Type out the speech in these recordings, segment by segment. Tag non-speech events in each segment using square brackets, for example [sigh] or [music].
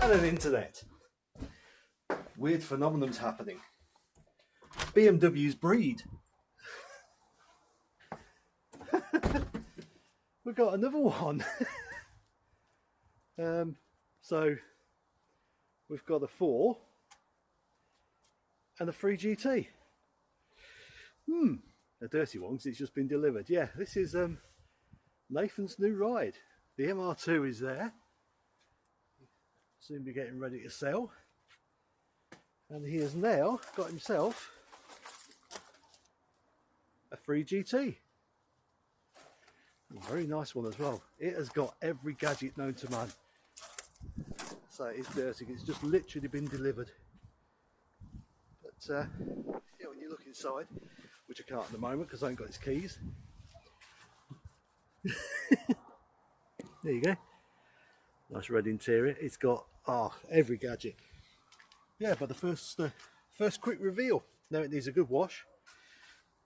Hello internet. Weird phenomenon's happening. BMW's breed. [laughs] We've got another one. [laughs] um, so we've got a 4 and a 3 GT. Hmm, a dirty one because it's just been delivered. Yeah, this is um, Nathan's new ride. The MR2 is there. Soon be getting ready to sell. And he has now got himself a free GT. Very nice one as well. It has got every gadget known to man. So it's dirty. It's just literally been delivered. But uh, yeah, when you look inside, which I can't at the moment because I haven't got his keys. [laughs] there you go. Nice red interior. It's got oh, every gadget. Yeah, but the first uh, first quick reveal. Now it needs a good wash,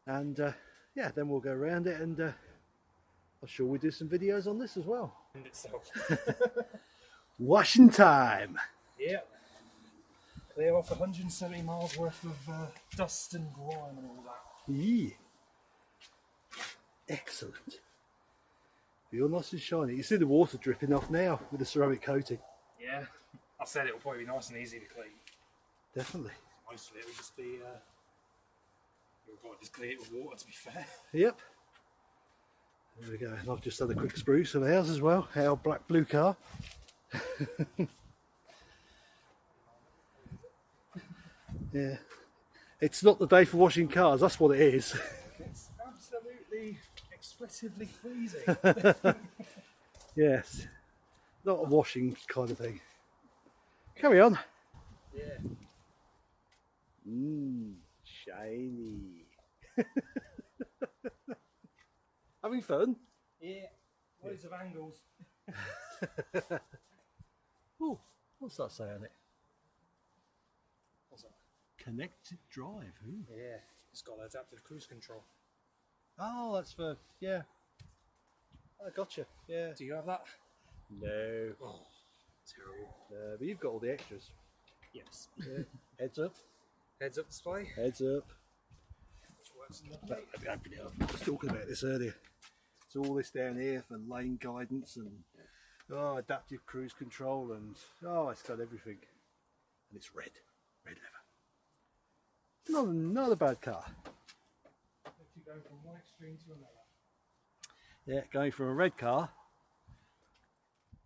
and uh, yeah, then we'll go around it, and uh, I'm sure we do some videos on this as well. Itself. [laughs] Washing time. yeah. Clear off 170 miles worth of uh, dust and grime and all that. Yeah. Excellent. Feel nice and shiny. You see the water dripping off now with the ceramic coating. Yeah. I said it'll probably be nice and easy to clean. Definitely. Mostly it'll just be. Uh, you'll probably just clean it with water to be fair. Yep. There we go. And I've just had a quick spruce of ours as well. Our black blue car. [laughs] yeah. It's not the day for washing cars, that's what it is. [laughs] It's absolutely explicitly freezing. [laughs] yes. Not a washing kind of thing. Carry on. yeah. Mmm, shiny. [laughs] Having fun? Yeah. Loads of angles. [laughs] Oh, what's that say on it? What's that? Connected drive. Ooh. Yeah. It's got adaptive cruise control. Oh, that's for, yeah. I gotcha. Yeah. Do you have that? No. Oh, terrible. Uh, but you've got all the extras. Yes. Yeah. Heads up. Heads up display, Heads up. which works in the Let open it up. I was talking about this earlier. It's all this down here for lane guidance and oh, adaptive cruise control and oh, it's got everything. And it's red, red leather. Not, not a bad car. Go from one extreme to another. Yeah, going from a red car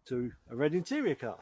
to a red interior car.